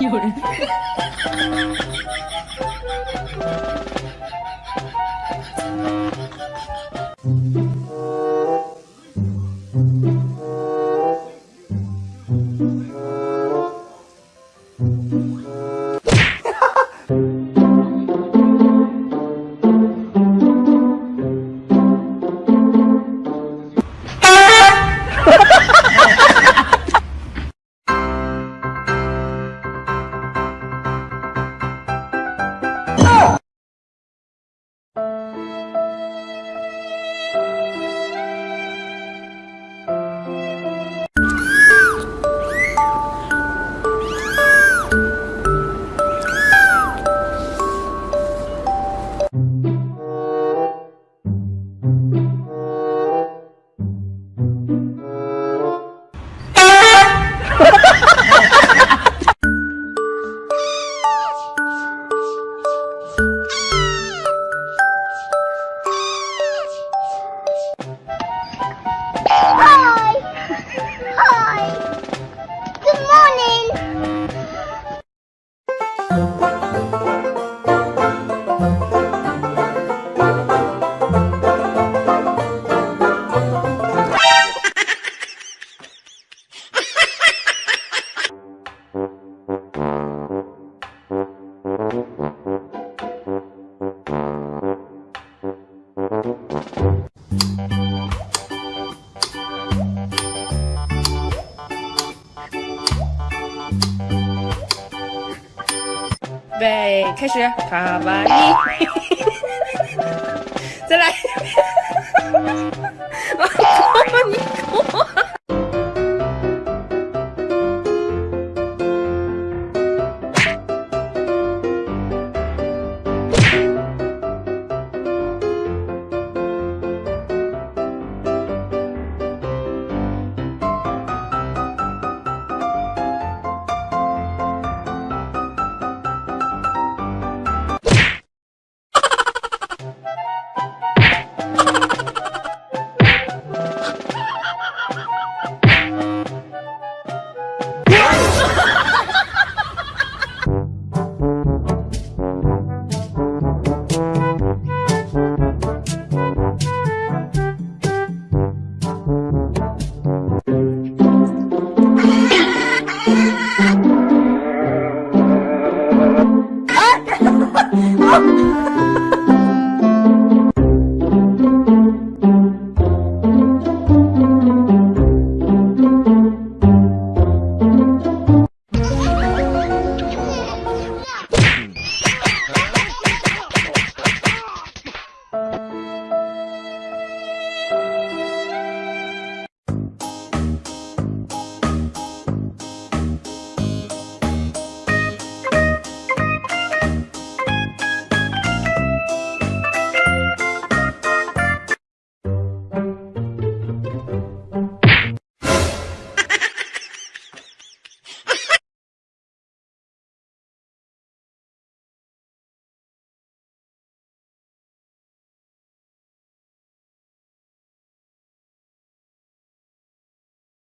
有人。Good morning! 备，开始，卡哇伊，再来，卡哇伊。Ah!